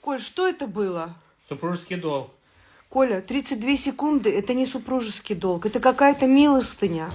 Коль, что это было? Супружеский долг. Коля, 32 секунды – это не супружеский долг, это какая-то милостыня.